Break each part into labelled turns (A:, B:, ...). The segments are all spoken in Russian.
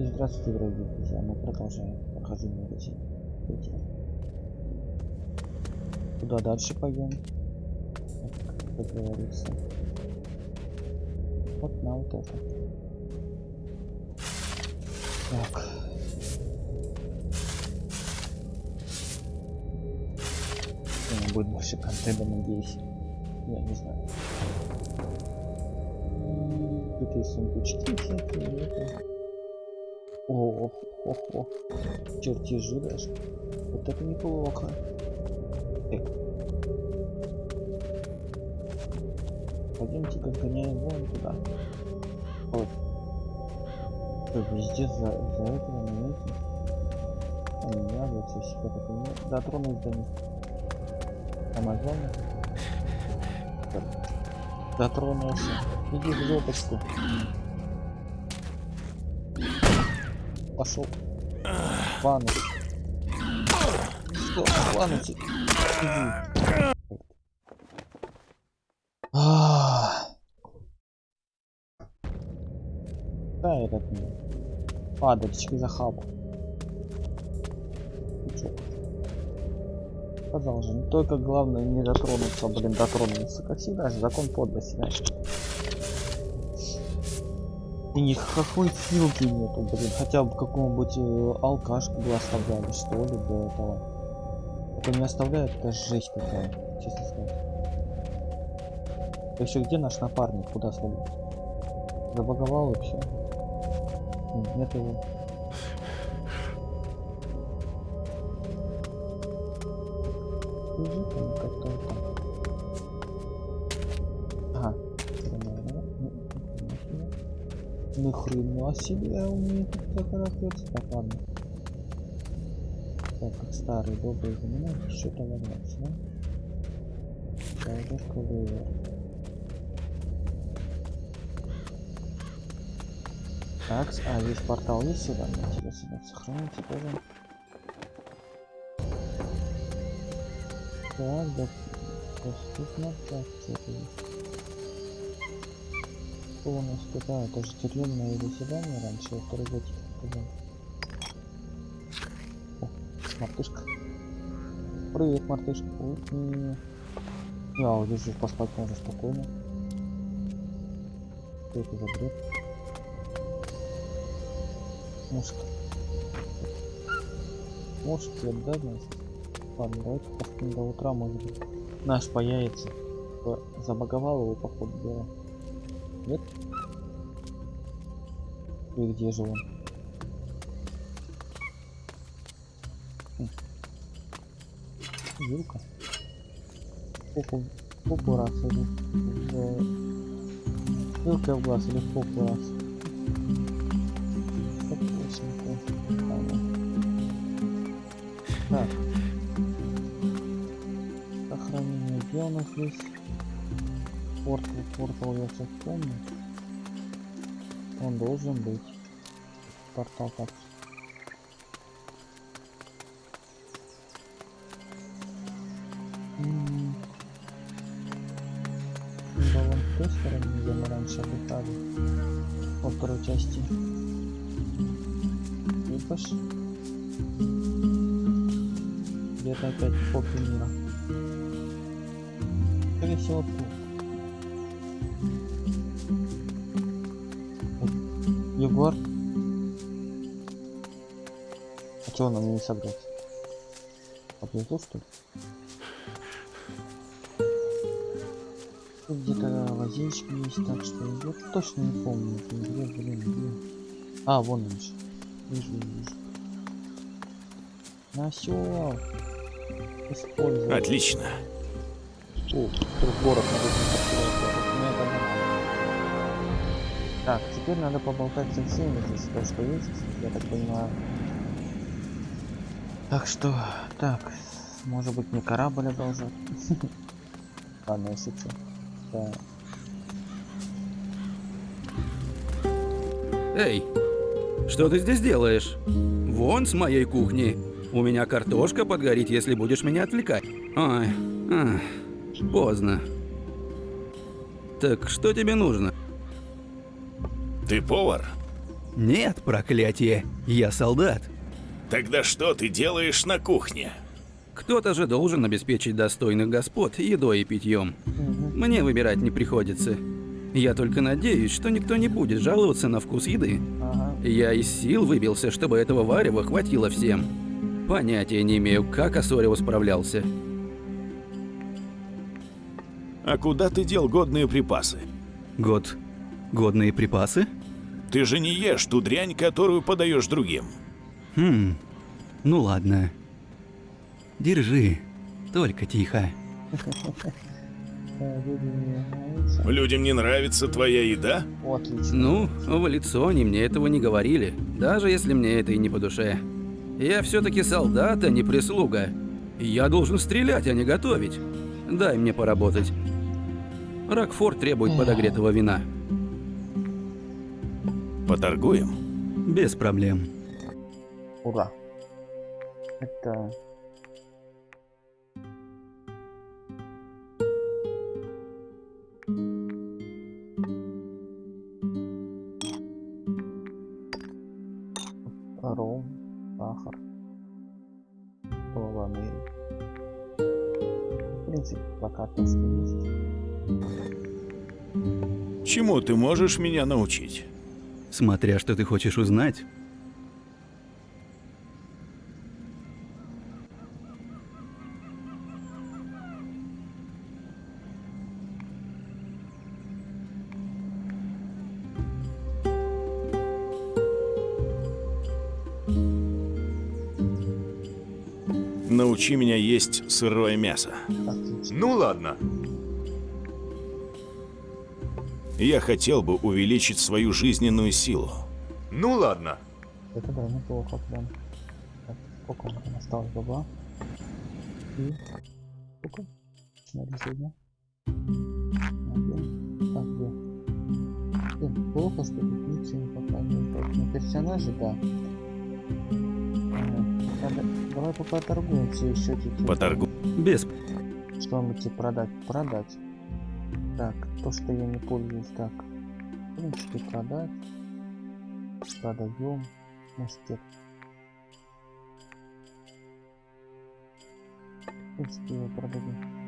A: И здравствуйте, дорогие друзья. Мы продолжаем прохождение эти Куда дальше пойдем? Как говорится. Вот на вот это. Так. будет больше контента, надеюсь. Я не знаю. Какие сундучки всякие. Это... О, о, о, чертежи даже. Вот это неплохо. Эк. Пойдемте как гоняем вон туда. Вот. Везде за, за этого момента. Они радуются, себя так не дотронусь до них. Амазона. Дотронулся. Иди в жопочку. Пошел. Ванну. Что? Иди. Да, этот падальчик захапал. Сказал же, только главное не дотронуться, блин, дотронуться. Как всегда закон подлости, знаешь. И никакой силки нету, блин. Хотя бы какому-нибудь э, алкашку бы оставляли, что ли, до этого. Это не оставляет, это жесть такая, честно сказать. Еще где наш напарник? Куда свалил? Забаговал вообще? Нет его. Как-то там. Ни хрена себе у меня тут так ракется. Так, ладно. Так, как старые добрые времена, что-то валяется, да? Шайдер ковер. Так, а здесь портал есть сюда? Интересно, сохраните тоже. Так, да. Доступно. Так, что-то Что у нас тут? А, это же тюремное заседание раньше, во второй годик. О, мартышка. Привет, мартышка. Ой, не. Я вот здесь поспать можно спокойно. Что это за бред? Мушки. Мушки нас. Ладно, давайте до утра, может быть. Наш появится. Забаговал его, походу. Нет? И где же он? Вилка. Попу, попу раз или. Вилка в глаз или в попу раз. Так. у нас есть портал, портал я сейчас помню. Он должен быть. Портал так. Той стороне, где мы раньше отдыхали. Во второй части. И пошли. Где-то опять попе мира скорее всего, Егор. А чего нам не собрать? Поблизу что ли? где-то лазейчик есть, так что я точно не помню, где, блин, где. А, вон он же. Вижу, вижу. Насел. Использовал.
B: Отлично.
A: О, город Так, теперь надо поболтать со всеми здесь, то, что есть, я так понимаю. Так что, так, может быть мне корабль одолжат? Ладно. Да.
B: Эй, что ты здесь делаешь? Вон с моей кухни. У меня картошка подгорит, если будешь меня отвлекать. Ой, ах. Поздно. Так что тебе нужно?
C: Ты повар?
B: Нет, проклятие, я солдат.
C: Тогда что ты делаешь на кухне?
B: Кто-то же должен обеспечить достойных господ едой и питьем. Мне выбирать не приходится. Я только надеюсь, что никто не будет жаловаться на вкус еды. Я из сил выбился, чтобы этого варева хватило всем. Понятия не имею, как Осорио справлялся.
C: А куда ты дел годные припасы?
B: Год. Годные припасы?
C: Ты же не ешь ту дрянь, которую подаешь другим.
B: Хм. Ну ладно. Держи. Только тихо.
C: Людям не нравится твоя еда?
A: Отлично.
B: Ну, в лицо они мне этого не говорили, даже если мне это и не по душе. Я все-таки солдат, а не прислуга. Я должен стрелять, а не готовить. Дай мне поработать. Рокфор требует подогретого вина.
C: Поторгуем?
B: Без проблем.
A: Ура. Это... Ром, сахар, полованы. В принципе, пока то, что есть.
C: Чему ты можешь меня научить?
B: Смотря что ты хочешь узнать.
C: Научи меня есть сырое мясо.
D: Ну ладно.
C: Я хотел бы увеличить свою жизненную силу.
D: Ну ладно.
A: Это да, неплохо прям. Так, сколько у меня осталось бабла? И... Сколько? Смотри, сегодня. Один. Так, где? Блин, плохо, что тут ничего не показывает. На персонаже, да. Надо... Давай пока торгуемся еще чуть-чуть.
C: Поторгу.
B: Без...
A: Что-нибудь тебе продать? Продать. Так, то, что я не пользуюсь, так. В принципе, продать. Продаем. Мастер. В принципе, его продадим.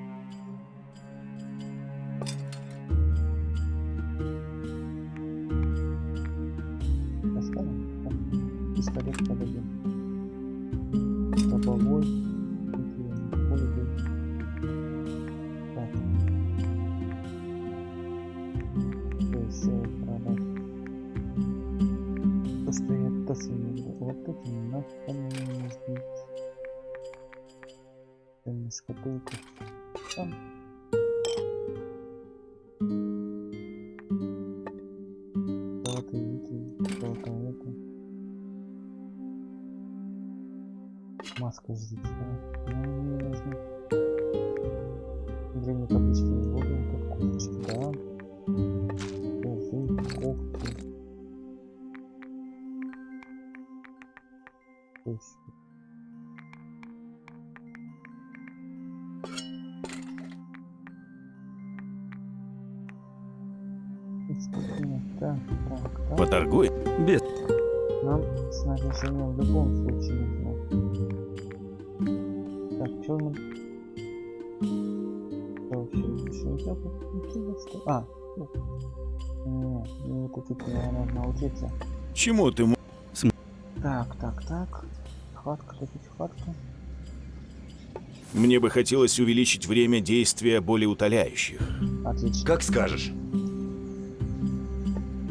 A: Нельзя купить? А, ну. Не, не купить мне надо научиться.
C: Чему ты мо-
A: Так, так, так. Хватка, купить хватку.
C: Мне бы хотелось увеличить время действия болеутоляющих.
A: Отлично.
D: Как скажешь.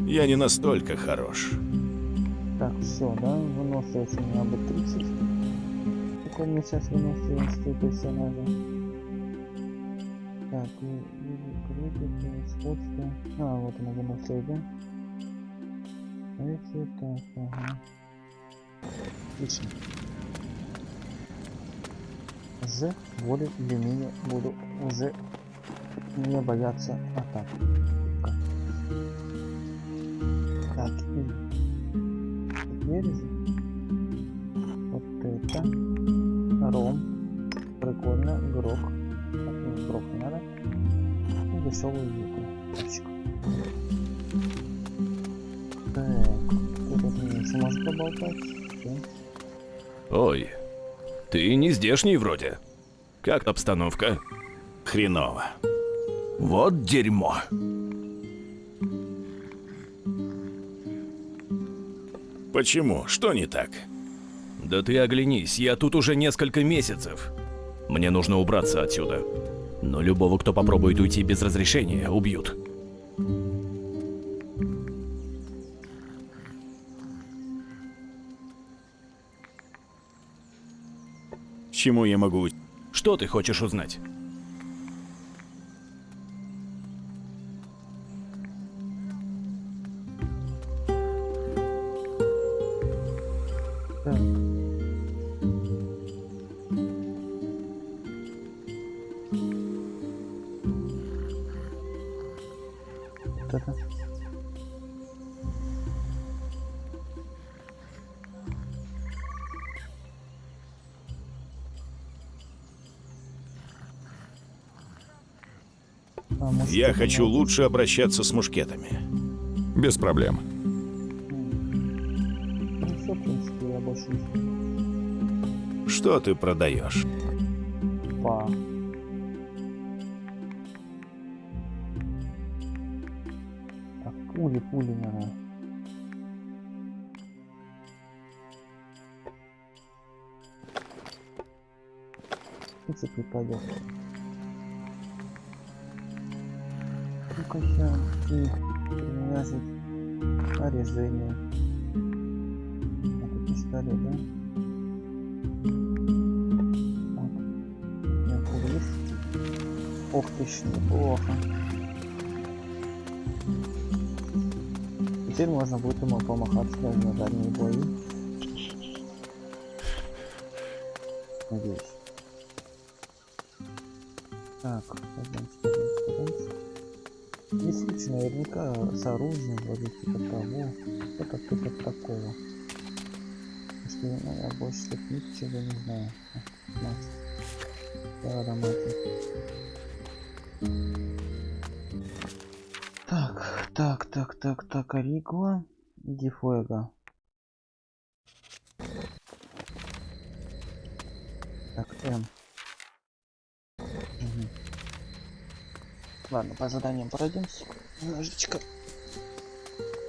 C: Я не настолько хорош.
A: Так, все, да? Выносливость у меня будет 30. Какой у меня сейчас выносливость у персонажа? Так, и- и- крутит, сходство. А, вот она выносливость, да? Эти, так, ага. Отлично. З более или менее буду уже не бояться атак. Так, и теперь вот это ром прикольно грок нет, грок не надо и дешевую юку тачку так поболтать.
D: Ой, ты не здешний вроде. Как обстановка?
C: Хреново.
D: Вот дерьмо.
C: Почему? Что не так?
D: Да ты оглянись, я тут уже несколько месяцев. Мне нужно убраться отсюда. Но любого, кто попробует уйти без разрешения, убьют.
C: Чему я могу...
D: Что ты хочешь узнать?
C: Я хочу лучше обращаться с мушкетами.
E: Без проблем.
A: Ну все, в принципе, я больше не
C: Что ты продаешь?
A: Па. Так, Аригуа и Дифуэго. Так, М. Мгм. Ладно, по заданиям пройдемся. Немножечко.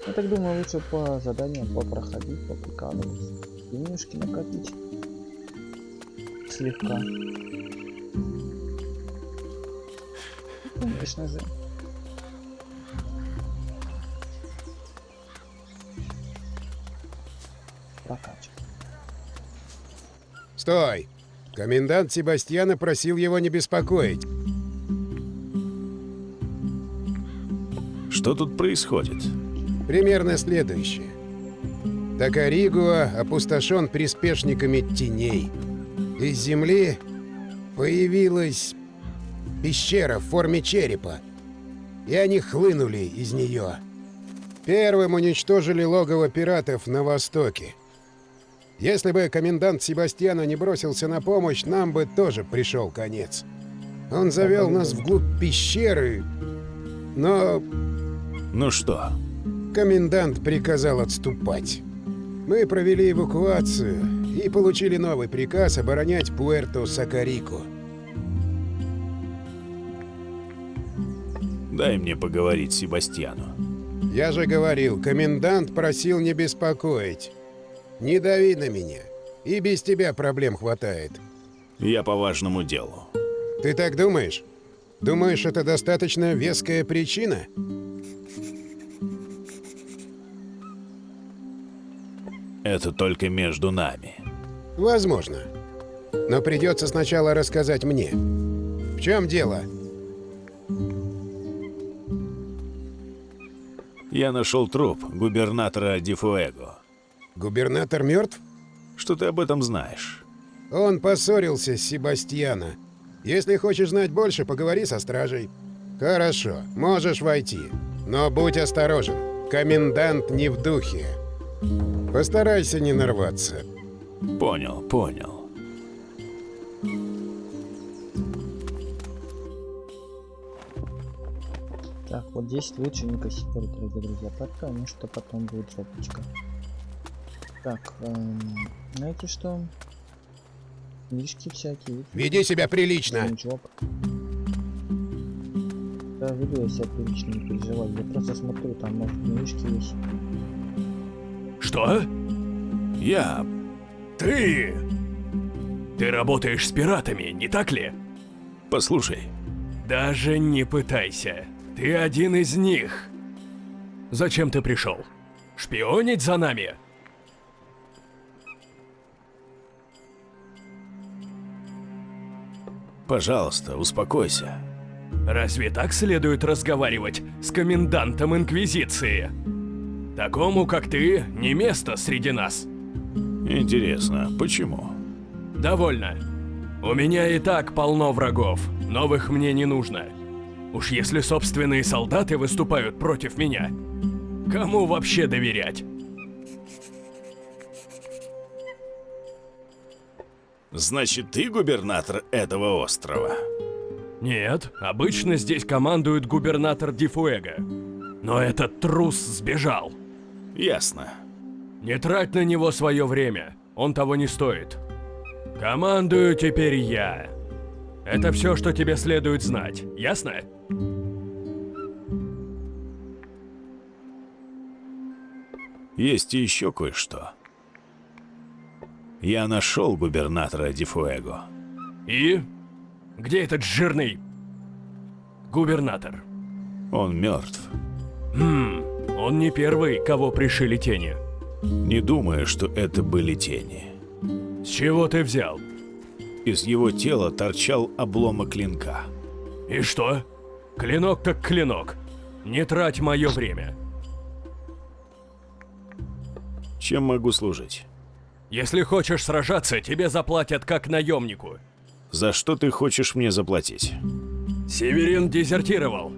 A: Я так думаю, лучше по заданиям попроходить, поприкалываться. Денежки накопить. Слегка. Конечно же.
F: Стой! Комендант Себастьяна просил его не беспокоить.
C: Что тут происходит?
F: Примерно следующее. Такаригуа опустошен приспешниками теней. Из земли появилась пещера в форме черепа, и они хлынули из нее. Первым уничтожили логово пиратов на востоке. Если бы комендант Себастьяна не бросился на помощь, нам бы тоже пришел конец. Он завел нас вглубь пещеры, но
C: Ну что?
F: Комендант приказал отступать. Мы провели эвакуацию и получили новый приказ оборонять Пуэрто-Сакарико.
C: Дай мне поговорить с Себастьяну.
F: Я же говорил, комендант просил не беспокоить. Не дави на меня. И без тебя проблем хватает.
C: Я по важному делу.
F: Ты так думаешь? Думаешь, это достаточно веская причина?
C: Это только между нами.
F: Возможно. Но придется сначала рассказать мне. В чем дело?
C: Я нашел труп губернатора Дифуэго.
F: Губернатор мертв?
C: Что ты об этом знаешь?
F: Он поссорился с Себастьяна. Если хочешь знать больше, поговори со стражей. Хорошо, можешь войти. Но будь осторожен. Комендант не в духе. Постарайся не нарваться.
C: Понял, понял.
A: Так, вот здесь лучше не кассировать, дорогие друзья, потому что потом будет жопочка. Так, эм, знаете что? Книжки всякие.
F: Веди себя прилично.
A: Ничего. Да, веду я себя прилично, не переживай. Я просто смотрю, там может книжки есть.
D: Что?
C: Я...
D: Ты... Ты работаешь с пиратами, не так ли?
C: Послушай,
D: Даже не пытайся. Ты один из них. Зачем ты пришел? Шпионить за нами?
C: Пожалуйста, успокойся.
D: Разве так следует разговаривать с комендантом Инквизиции? Такому, как ты, не место среди нас.
C: Интересно, почему?
D: Довольно. У меня и так полно врагов, новых мне не нужно. Уж если собственные солдаты выступают против меня, кому вообще доверять?
C: Значит, ты губернатор этого острова?
D: Нет, обычно здесь командует губернатор Дифуэго. Но этот трус сбежал.
C: Ясно.
D: Не трать на него свое время, он того не стоит. Командую теперь я. Это все, что тебе следует знать, ясно?
C: Есть еще кое-что. Я нашел губернатора Дифуэго.
D: И? Где этот жирный губернатор?
C: Он мертв.
D: Хм, он не первый, кого пришили тени.
C: Не думаю, что это были тени.
D: С чего ты взял?
C: Из его тела торчал обломок клинка.
D: И что? Клинок так клинок. Не трать мое время.
C: Чем могу служить?
D: Если хочешь сражаться, тебе заплатят как наемнику.
C: За что ты хочешь мне заплатить?
D: Северин дезертировал.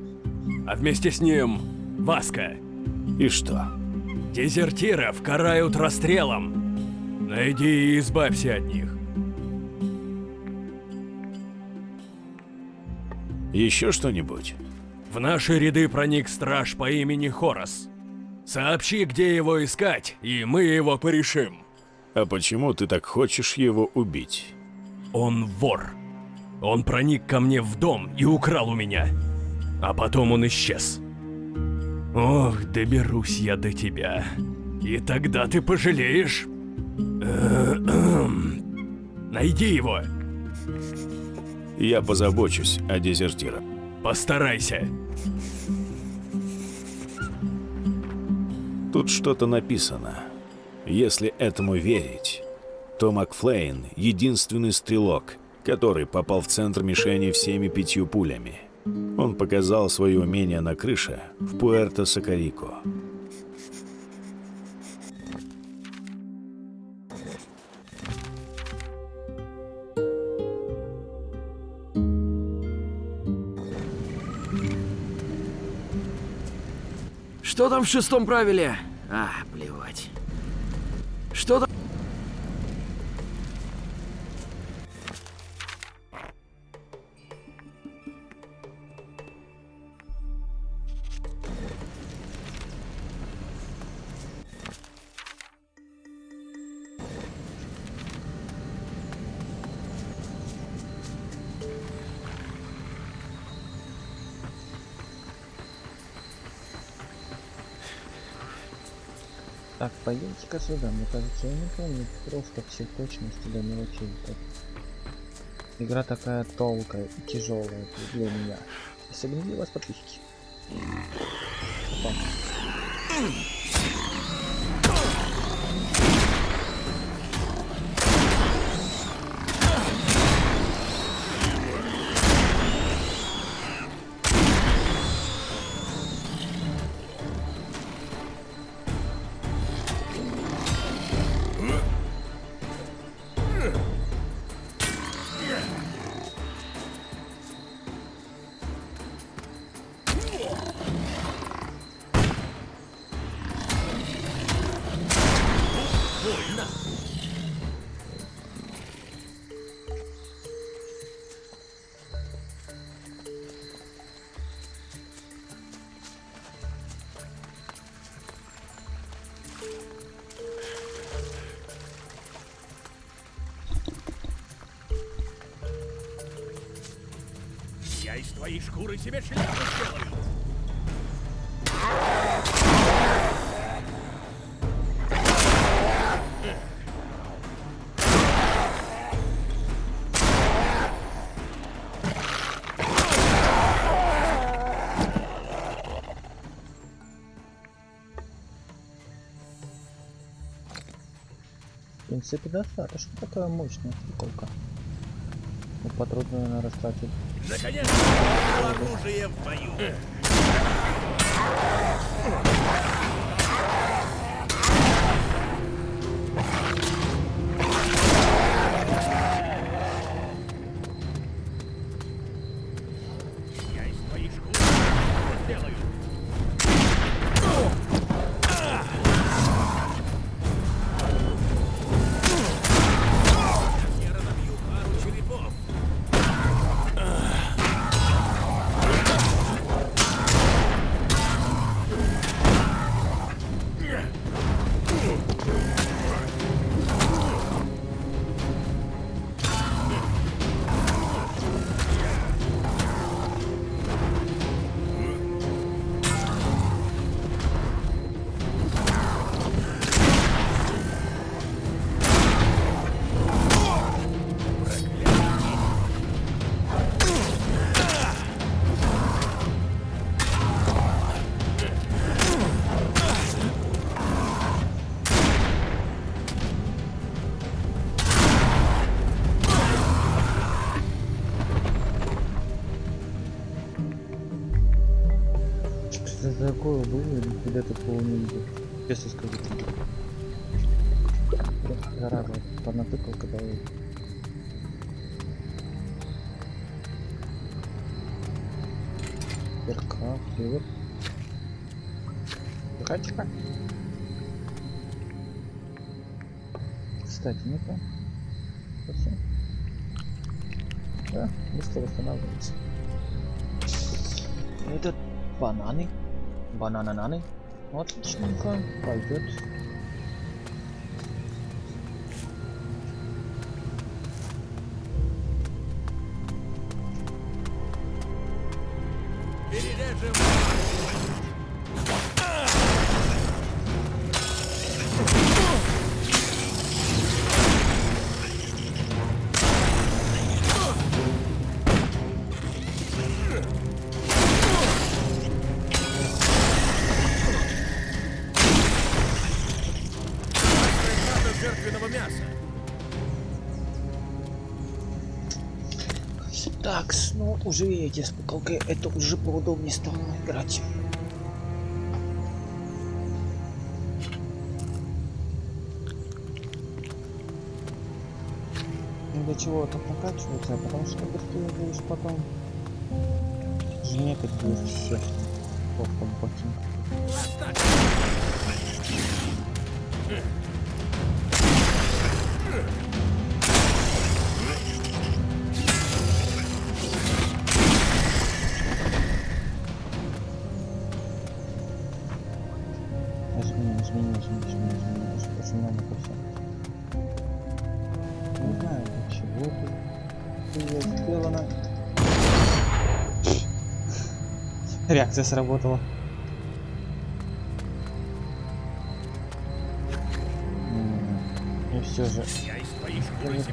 D: А вместе с ним Васка.
C: И что?
D: Дезертиров карают расстрелом. Найди и избавься от них.
C: Еще что-нибудь?
D: В наши ряды проник страж по имени Хорос. Сообщи, где его искать, и мы его порешим.
C: А почему ты так хочешь его убить?
D: Он вор. Он проник ко мне в дом и украл у меня. А потом он исчез. Ох, доберусь я до тебя. И тогда ты пожалеешь. Найди его.
C: Я позабочусь о дезертирах.
D: Постарайся.
C: Тут что-то написано. Если этому верить, то Макфлейн — единственный стрелок, который попал в центр мишени всеми пятью пулями. Он показал свое умение на крыше в Пуэрто-Сакарико.
B: Что там в шестом правиле? А, плевать.
A: Пойдемте-ка сюда. Мне кажется, я не помню просто все точности до мелочей. Так. Игра такая толкая и тяжелая для меня. Особенно для вас, подписчики. Опа.
D: Твоей шкуры себе шляпу сделаю!
A: В принципе, достаточно такая мощная стрелка. Ну, патрон, наверное, растратил.
D: Наконец-то оружие в бою!
A: Такого не видел. Честно скажу. Просто зараза, понатыкал, когда я... Перка, привет. Тихо. Кстати, ну-ка. Да, быстро восстанавливается. Этот бананы.
D: What? Kanka.
A: Vay göt. Уже видите, с пукалкой это уже поудобнее стало играть. Ну, Для чего так накачиваться? Потому что быстрее будешь потом жмекать будет всех. Просто ботинка. Реакция сработала. И все же.
D: Я из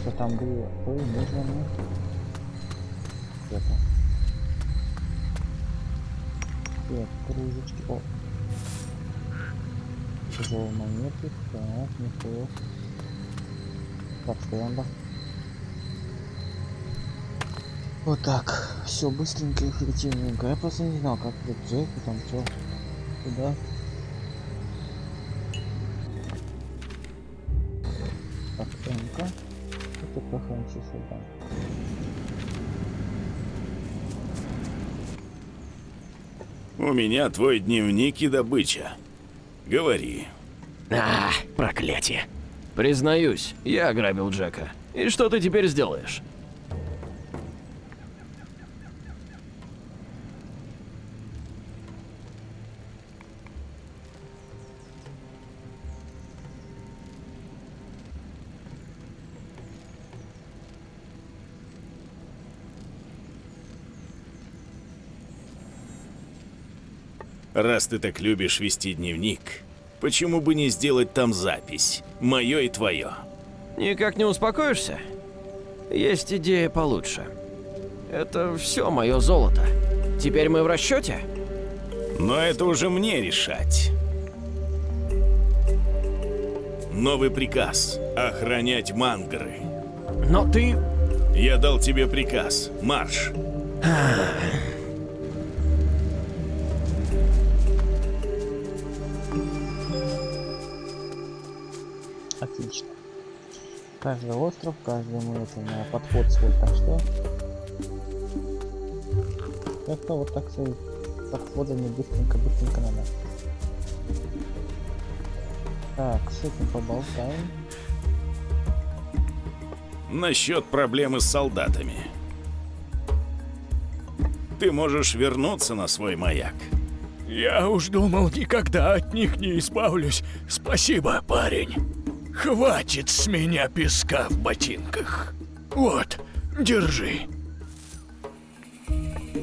A: что там было, то и нужно мне. Это. Так, кружечки. О. Тяжелые монеты. Так, неплохо. Подстенда. Вот так. Все быстренько и эффективненько. Я просто не знал, как тут Джек, там все. Куда? Похорон часы.
C: У меня твой дневник и добыча. Говори.
D: А, проклятие. Признаюсь, я ограбил Джека. И что ты теперь сделаешь?
C: Раз ты так любишь вести дневник, почему бы не сделать там запись? Мое и твое.
D: Никак не успокоишься? Есть идея получше. Это все мое золото. Теперь мы в расчете?
C: Но это уже мне решать. Новый приказ – охранять мангры.
D: Но ты...
C: Я дал тебе приказ. Марш.
A: Отлично. Каждый остров, каждому это на подход свой, так что... Как-то вот так свои подходами быстренько-быстренько надо. Так, с этим поболтаем.
C: Насчет проблемы с солдатами. Ты можешь вернуться на свой маяк.
G: Я уж думал, никогда от них не избавлюсь. Спасибо, парень. Хватит с меня песка в ботинках. Вот, держи.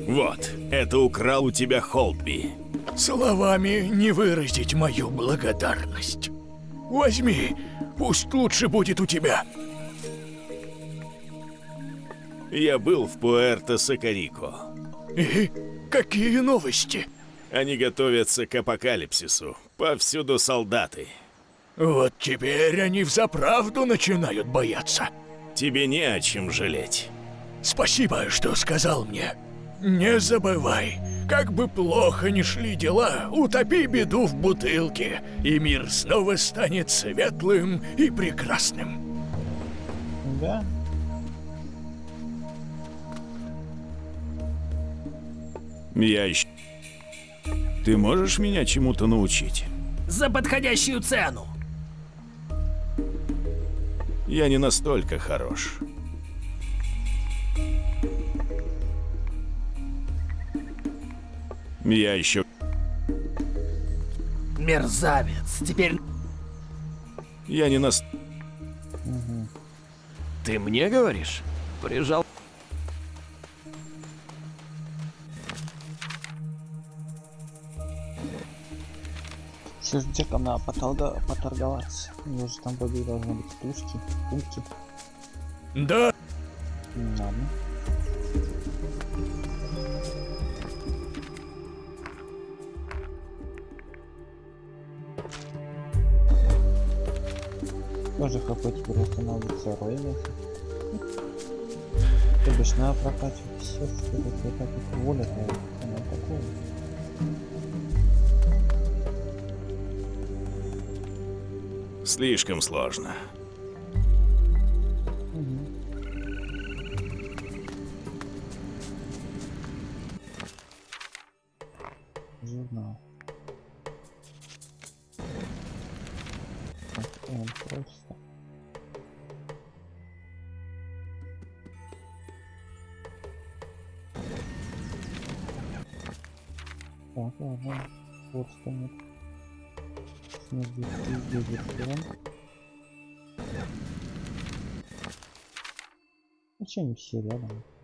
C: Вот, это украл у тебя Холдби.
G: Словами не выразить мою благодарность. Возьми, пусть лучше будет у тебя.
C: Я был в Пуэрто-Сакарико.
G: И какие новости?
C: Они готовятся к апокалипсису. Повсюду солдаты.
G: Вот теперь они взаправду начинают бояться.
C: Тебе не о чем жалеть.
G: Спасибо, что сказал мне. Не забывай, как бы плохо ни шли дела, утопи беду в бутылке, и мир снова станет светлым и прекрасным.
A: Да.
C: Я ищу. Ты можешь меня чему-то научить?
H: За подходящую цену.
C: Я не настолько хорош. Я еще...
H: Мерзавец. Теперь
C: Я не нас...
D: Ты мне говоришь? Прижал...
A: Сейчас Джеком надо поторга- поторговаться. У него же там вроде должны быть тушки, пункти.
G: Да,
A: Ладно. Тоже хп теперь восстанавливается роями. То бишь надо прокачивать все, что вот так вот воля, она такого.
C: Слишком сложно.
A: Зачем они все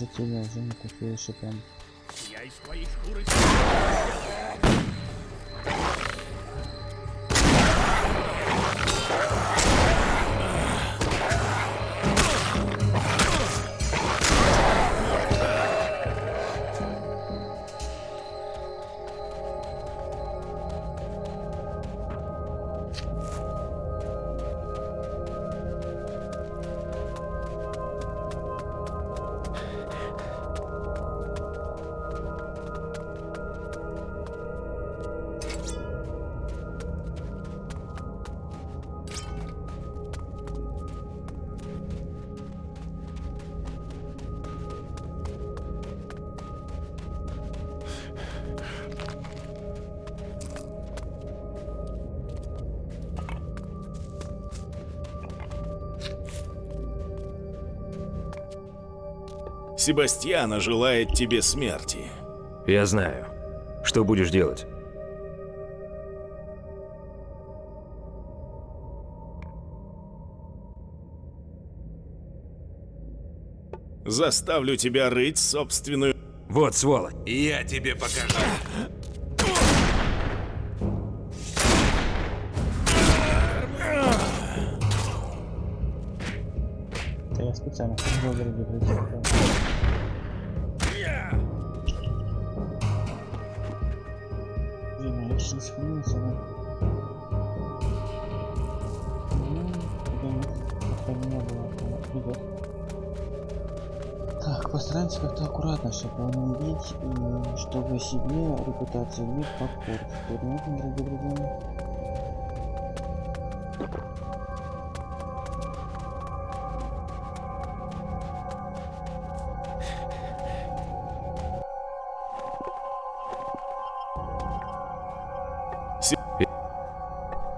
A: Видите? уже не такие и прям
G: Я из твоей шкуры
C: Себастьяна желает тебе смерти.
I: Я знаю. Что будешь делать?
C: Заставлю тебя рыть собственную...
I: Вот, сволочь.
J: Я тебе покажу.
A: Репутацию не попортить. Понятно, дорогие друзья?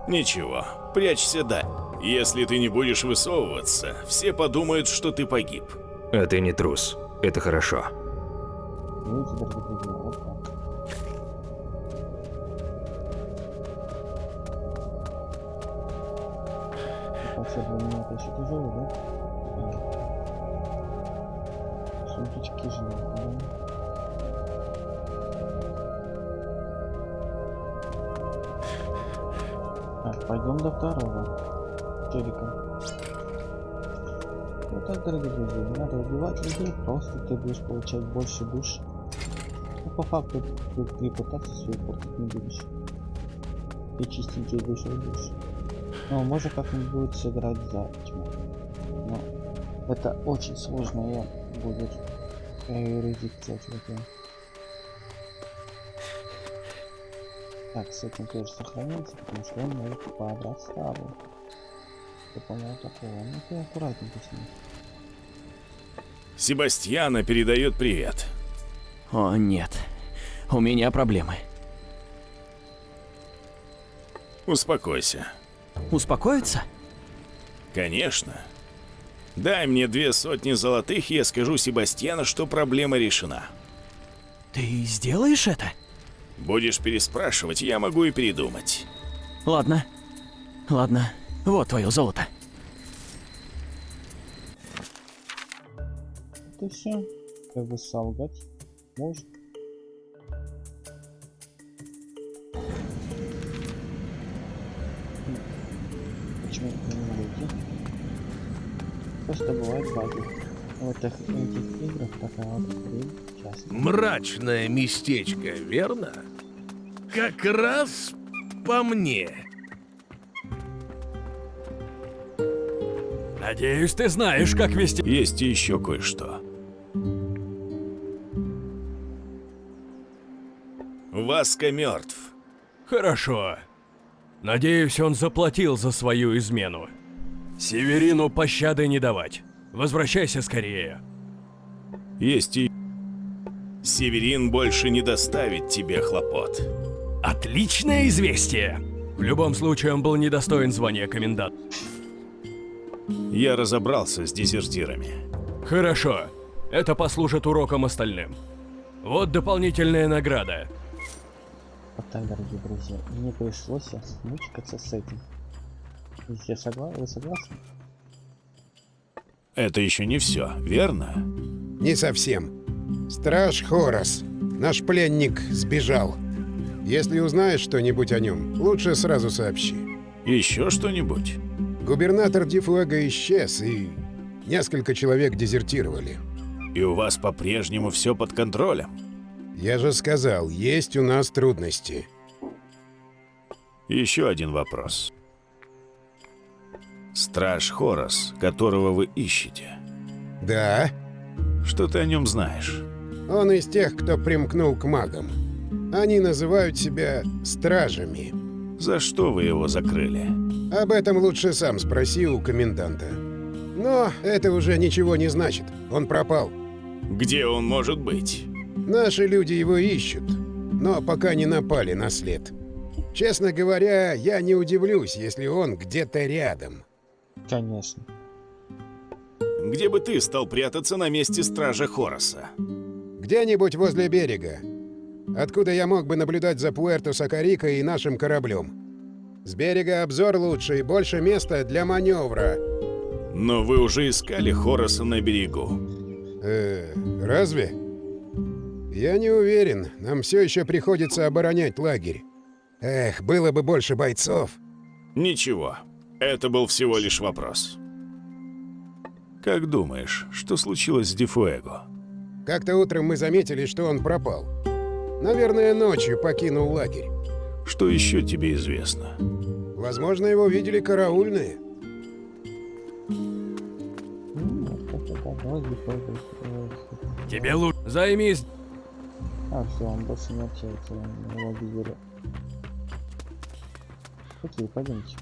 C: Ничего, прячься да. Если ты не будешь высовываться, все подумают, что ты погиб.
I: А ты не трус. Это хорошо.
A: Видите, больше душ. Ну, по факту, ты репутацию свою портить не будешь. И чистенькие души будешь. Ну, можно как-нибудь будет сыграть за тьму. Но это очень сложно будет юрисдикция, чуваки. Так, с этим тоже сохранится, потому что он может пообрать старую. Я понял такого. Ну ты аккуратненько с ним.
C: Себастьяна передает привет.
H: О, нет. У меня проблемы.
C: Успокойся.
H: Успокоиться?
C: Конечно. Дай мне две сотни золотых, и я скажу Себастьяну, что проблема решена.
H: Ты сделаешь это?
C: Будешь переспрашивать, я могу и передумать.
H: Ладно. Ладно. Вот твое золото.
A: Это все. Как бы солгать может. Почему это не идти? Просто бывает баги. В этих, этих играх такая вот хрень часто.
J: Мрачное местечко, верно? Как раз по мне.
D: Надеюсь, ты знаешь, как вести...
C: Есть еще кое-что. Васка мертв.
D: Хорошо. Надеюсь, он заплатил за свою измену. Северину пощады не давать. Возвращайся скорее.
C: Есть и... Северин больше не доставит тебе хлопот.
D: Отличное известие! В любом случае, он был недостоин звания комендант.
C: Я разобрался с дезертирами.
D: Хорошо. Это послужит уроком остальным. Вот дополнительная награда.
A: Вот так, дорогие друзья. Мне пришлось мучиться с этим. Я согласен, вы согласны?
C: Это еще не все, верно?
F: Не совсем. Страж Хорос. Наш пленник сбежал. Если узнаешь что-нибудь о нем, лучше сразу сообщи.
C: Еще что-нибудь?
F: Губернатор Дифуэго исчез, и несколько человек дезертировали.
C: И у вас по-прежнему все под контролем?
F: Я же сказал, есть у нас трудности.
C: Еще один вопрос. Страж Хорос, которого вы ищете.
F: Да,
C: Что ты о нем знаешь?
F: он из тех, кто примкнул к магам. Они называют себя стражами.
C: За что вы его закрыли?
F: Об этом лучше сам спроси у коменданта. Но это уже ничего не значит. Он пропал.
C: Где он может быть?
F: Наши люди его ищут, но пока не напали на след. Честно говоря, я не удивлюсь, если он где-то рядом.
A: Конечно.
C: Где бы ты стал прятаться на месте стража Хороса?
F: Где-нибудь возле берега. Откуда я мог бы наблюдать за Пуэрто-Сакарико и нашим кораблем. С берега обзор лучше и больше места для маневра.
C: Но вы уже искали Хороса на берегу.
F: Э, разве? Я не уверен. Нам все еще приходится оборонять лагерь. Эх, было бы больше бойцов.
C: Ничего, это был всего лишь вопрос. Как думаешь, что случилось с Дифуэго?
F: Как-то утром мы заметили, что он пропал. Наверное, ночью покинул лагерь.
C: Что еще тебе известно?
F: Возможно, его видели караульные.
D: Тебе лучше... Займись...
A: А, все, он больше не общается, его видели. Окей, пойдемте.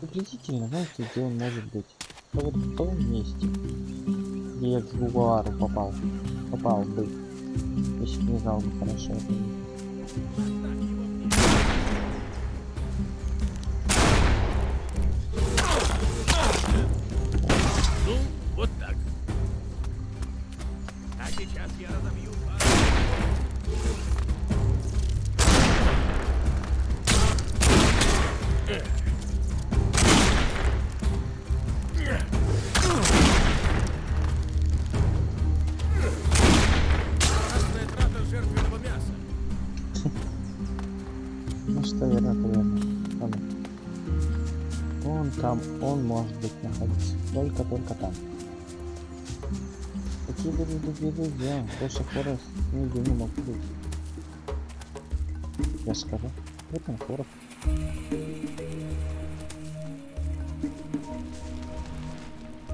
A: Приблизительно, знаете, где он может быть? Ну вот в том месте, где я к Гугуару попал. Попал бы. Если бы не знал бы хорошо это. Только-только там. Какие были другие друзья? Больше Хорос нигде не мог быть. Я скажу. Вот он Хорос.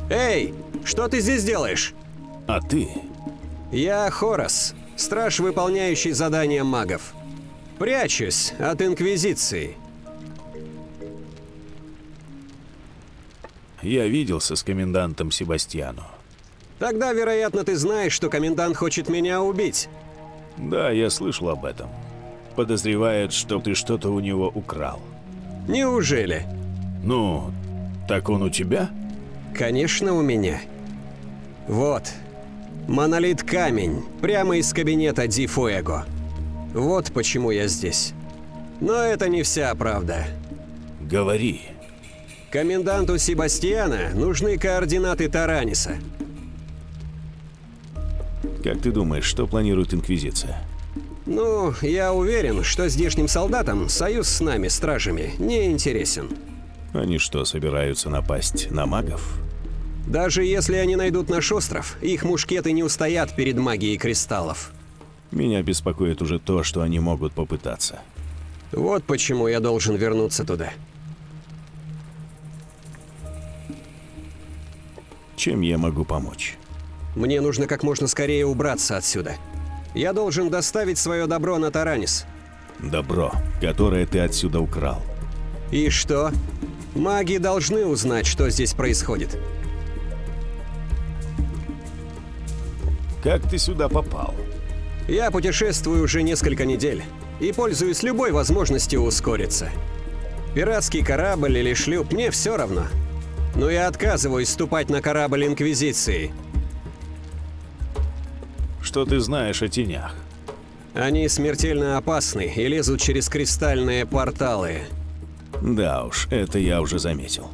K: Эй, что ты здесь делаешь?
C: А ты?
K: Я Хорос, страж, выполняющий задания магов. Прячусь от Инквизиции.
C: Я виделся с комендантом Себастьяну.
K: Тогда, вероятно, ты знаешь, что комендант хочет меня убить.
C: Да, я слышал об этом. Подозревает, что ты что-то у него украл.
K: Неужели?
C: Ну, так он у тебя?
K: Конечно, у меня. Вот. Монолит камень, прямо из кабинета Ди Фуэго. Вот почему я здесь. Но это не вся правда.
C: Говори.
K: Коменданту Себастьяна нужны координаты Тараниса.
C: Как ты думаешь, что планирует Инквизиция?
K: Ну, я уверен, что здешним солдатам союз с нами, стражами, не интересен.
C: Они что, собираются напасть на магов?
K: Даже если они найдут наш остров, их мушкеты не устоят перед магией кристаллов.
C: Меня беспокоит уже то, что они могут попытаться.
K: Вот почему я должен вернуться туда.
C: Чем я могу помочь?
K: Мне нужно как можно скорее убраться отсюда. Я должен доставить свое добро на Таранис.
C: Добро, которое ты отсюда украл.
K: И что? Маги должны узнать, что здесь происходит.
C: Как ты сюда попал?
K: Я путешествую уже несколько недель и пользуюсь любой возможностью ускориться. Пиратский корабль или шлюп, мне все равно. Но я отказываюсь ступать на корабль Инквизиции.
C: Что ты знаешь о тенях?
K: Они смертельно опасны и лезут через кристальные порталы.
C: Да уж, это я уже заметил.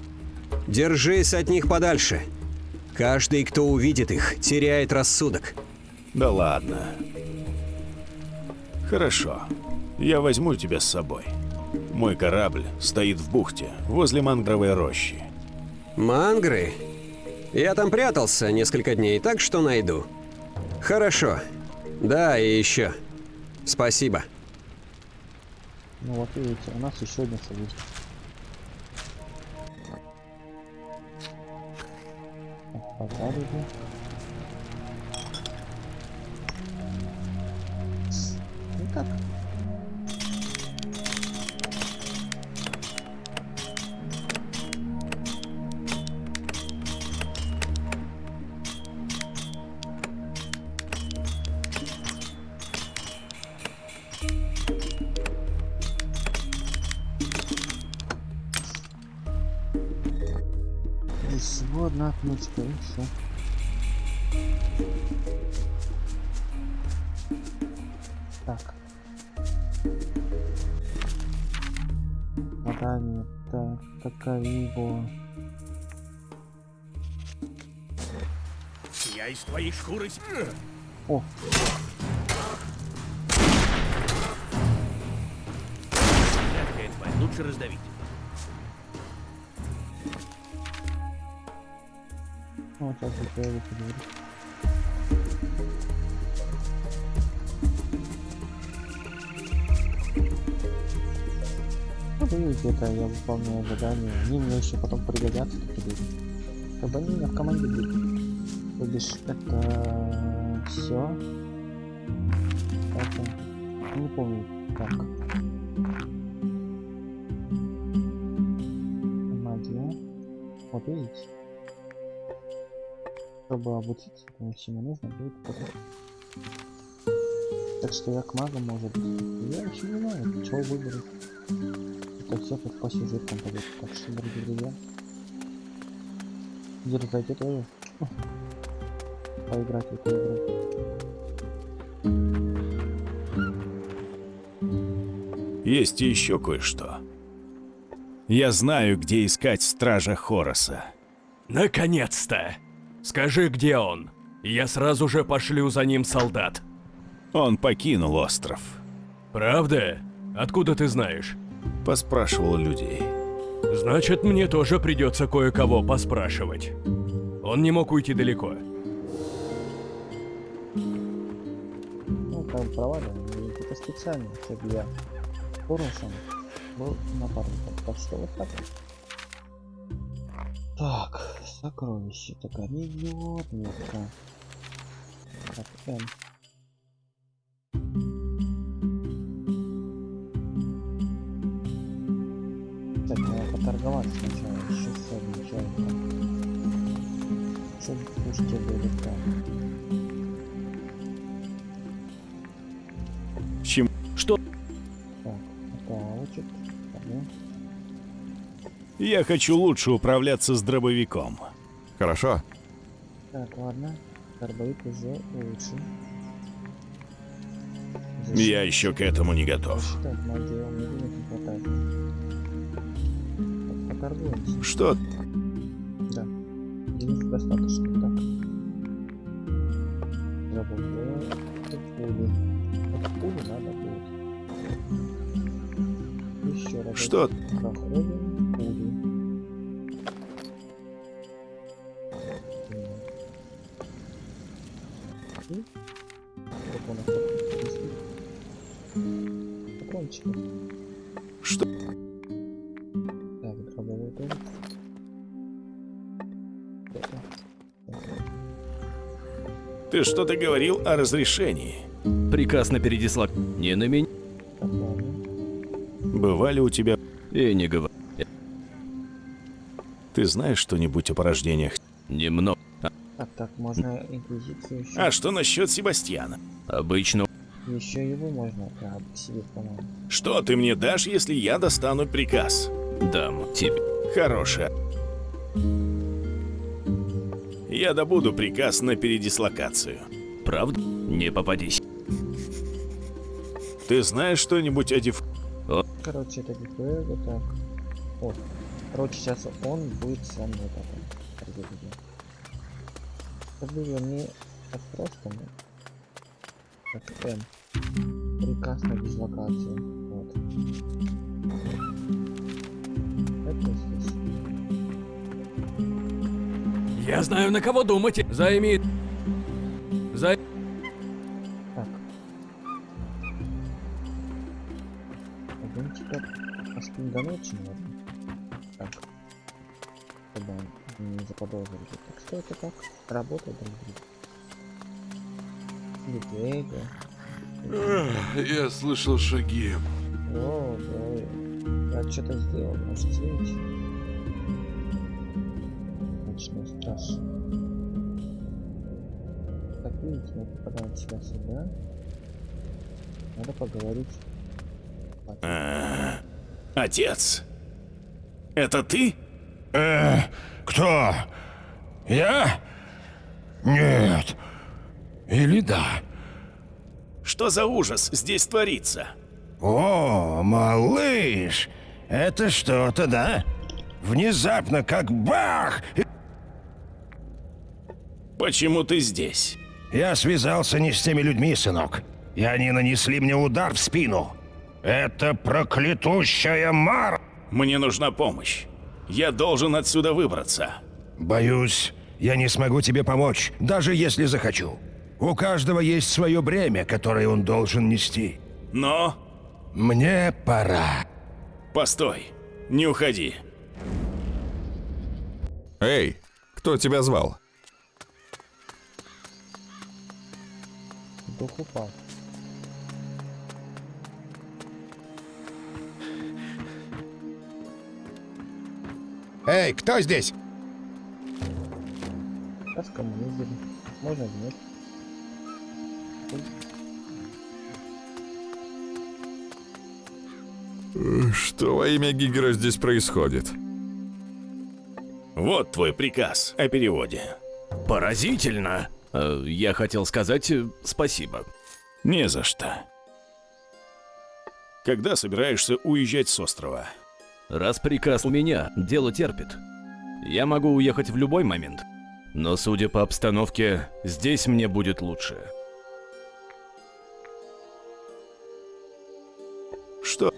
K: Держись от них подальше. Каждый, кто увидит их, теряет рассудок.
C: Да ладно. Хорошо. Я возьму тебя с собой. Мой корабль стоит в бухте, возле мангровой рощи.
K: Мангры? Я там прятался несколько дней, так что найду. Хорошо. Да, и еще. Спасибо.
A: Ну вот видите, у нас еще один союз. Ну как? Одна отметка и все. Так. Задание. Так, такая его.
J: Я из твоей шкуры...
A: О,
J: лучше раздавить.
A: Ну сейчас я выполняю задание. Они мне еще потом пригодятся такие люди. Как бы они меня в команде будут. То это все. Это не помню как. Чтобы обучиться этому всему нужно будет. Так что я к магам может быть. Я еще не знаю, чего выберу. Это все тут по сюжетам пойдет. Так что, дорогие друзья. Дерзайте тоже. Поиграть в эту игру.
C: Есть и еще кое-что. Я знаю, где искать стража Хороса.
D: Наконец-то! Скажи, где он. Я сразу же пошлю за ним солдат.
C: Он покинул остров.
D: Правда? Откуда ты знаешь?
C: Поспрашивал людей.
D: Значит, мне тоже придется кое-кого поспрашивать. Он не мог уйти далеко.
A: Ну, там проваливаем. и Это специально, чтобы я Хорусом был напарником. Так что вот так вот. Так, сокровище. Так, идет метка. Так, М. Так, надо поторговаться сначала. Еще с одним человеком. Чтобы пушки были там.
C: Чем?
D: Что?
C: Я хочу лучше управляться с дробовиком.
E: Хорошо.
A: Так, ладно. Дробовик уже лучше.
C: Я еще к этому не готов.
A: Так, не.
C: Что?
A: Да. Денег достаточно. Так. Забыл. Это пули надо будет. Еще раз.
C: Что?
A: Проходим И как у нас тут висит? Патрончики.
C: Что?
A: Так, дробовой. Это.
C: Ты что-то говорил о разрешении.
H: Приказ на передислок. Не на меня.
C: Бывали у тебя...
H: И не говори.
C: Ты знаешь что-нибудь о порождениях?
H: Немного.
A: Так, можно инквизицию еще.
C: А что насчет Себастьяна?
H: Обычно
A: Еще его можно да, к себе, по-моему.
C: Что ты мне дашь, если я достану приказ?
H: дам тебе.
C: Хорошая. Я добуду приказ на передислокацию.
H: Правда? Не попадись.
C: Ты знаешь что-нибудь о деф...
A: Короче, это ГП, вот так. Вот. Короче, сейчас он будет со мной потом. Дорогие друзья. Фамилия не так просто, но... Как М. Приказ на дислокацию. Вот. Это здесь.
D: Я знаю, на кого думать. Займи... Зай...
A: Так. Пойдем теперь ночи, наверное. Так. Он не заподозрили. Так что это так? Работает. Лебега.
L: Я слышал шаги.
A: О, да. Я что-то сделал, может видите? Ночной страж. Как видите, мы попадаем сюда сюда. Надо поговорить.
C: А, Отец, это ты?
M: Э, кто? Я? Нет. Или да?
C: Что за ужас здесь творится?
M: О, малыш, это что-то, да? Внезапно, как бах!
C: Почему ты здесь?
M: Я связался не с теми людьми, сынок. И они нанесли мне удар в спину. Это проклятущая Мар...
C: Мне нужна помощь. Я должен отсюда выбраться.
M: Боюсь, я не смогу тебе помочь, даже если захочу. У каждого есть свое бремя, которое он должен нести.
C: Но...
M: Мне пора.
C: Постой, не уходи.
E: Эй, кто тебя звал?
A: Дух упал.
F: Эй, кто здесь?
A: Сейчас коммунизм. Можно нет.
E: Что во имя Гигера здесь происходит?
C: Вот твой приказ о переводе.
D: Поразительно. Э, Я хотел сказать э, спасибо.
C: Не за что. Когда собираешься уезжать с острова?
D: Раз приказ у меня, дело терпит. Я могу уехать в любой момент. Но судя по обстановке, здесь мне будет лучше.
C: Что?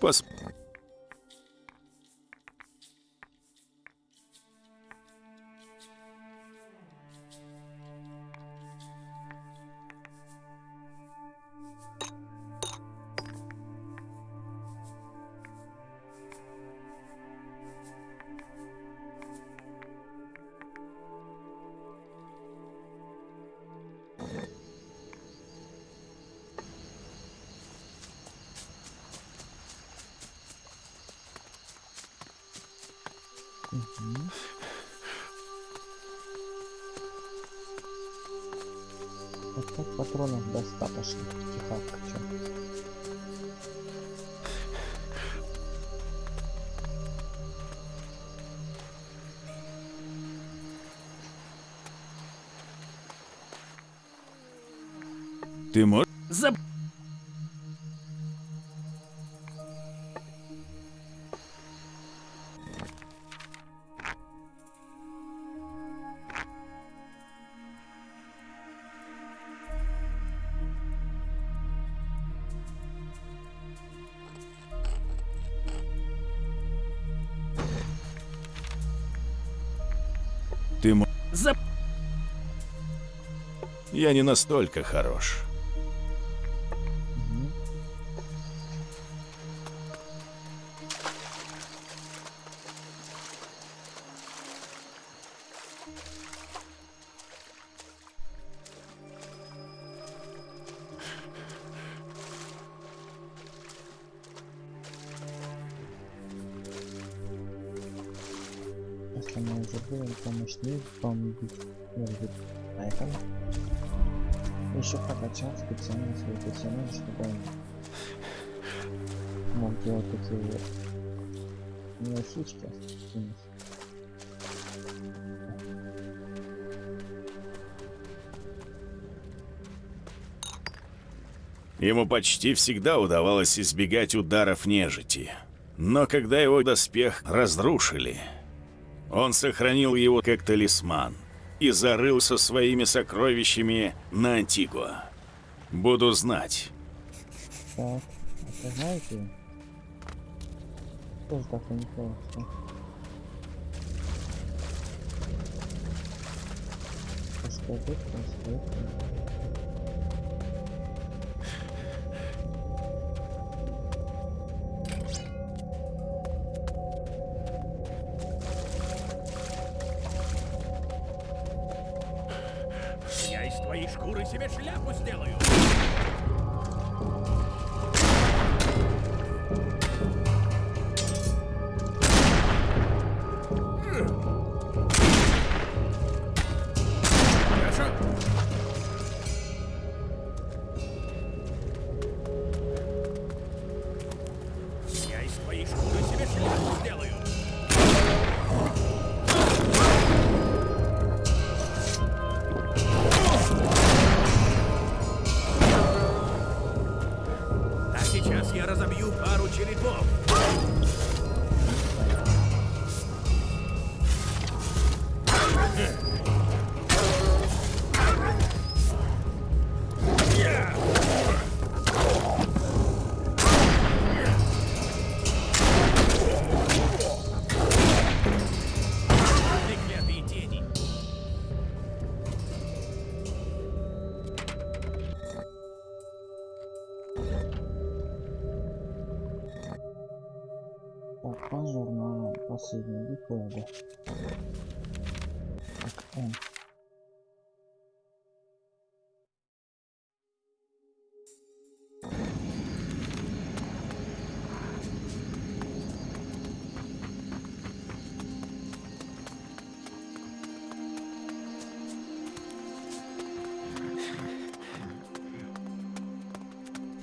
C: Пос...
A: так патронов достаточно. Тихо, чё.
C: Ты можешь... Я не настолько хорош.
A: Если мы уже были помощнее бомбить может Поэтому еще прокачал специально свой персонаж, чтобы он мог делать такие мелочички.
C: Ему почти всегда удавалось избегать ударов нежити. Но когда его доспех разрушили, он сохранил его как талисман и зарылся своими сокровищами на Антигуа. Буду знать.
A: Так, это знаете? Тоже так и не просто. Расскажи, расскажи.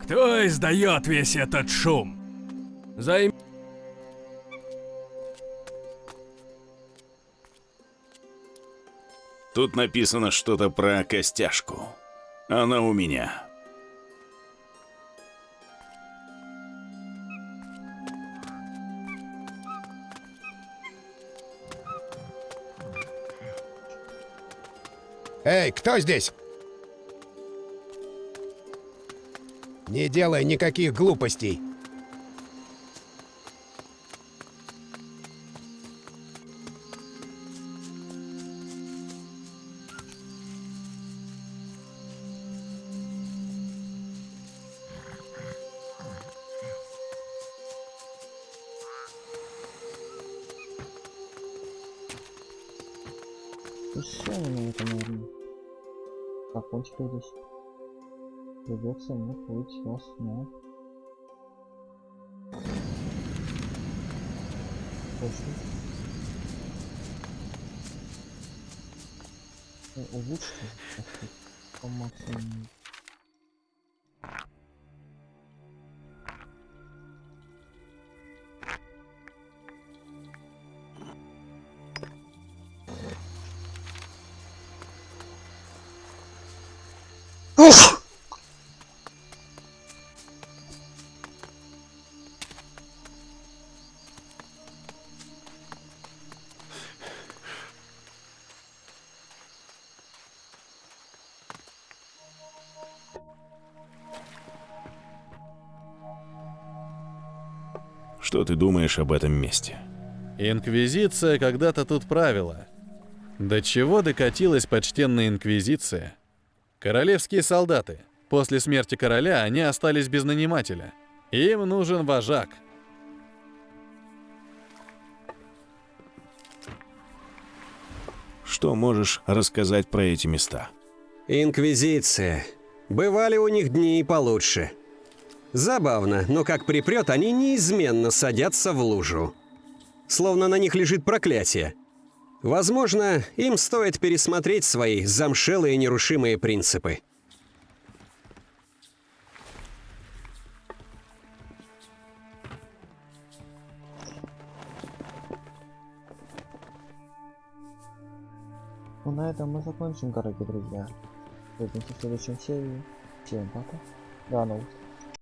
D: Кто издает весь этот шум?
B: Займ...
C: Тут написано что-то про костяшку. Она у меня.
F: Эй, кто здесь? Не делай никаких глупостей.
A: Придется мне плыть сейчас, но... Очень. Э, Улучшите. По максимуму.
C: Что ты думаешь об этом месте?
N: Инквизиция когда-то тут правила. До чего докатилась почтенная инквизиция? Королевские солдаты. После смерти короля они остались без нанимателя. Им нужен вожак.
C: Что можешь рассказать про эти места?
K: Инквизиция. Бывали у них дни и получше. Забавно, но как припрет, они неизменно садятся в лужу. Словно на них лежит проклятие. Возможно, им стоит пересмотреть свои замшелые нерушимые принципы.
A: Ну на этом мы закончим, дорогие друзья. Увидимся в следующем серии. Всем пока. До новых встреч.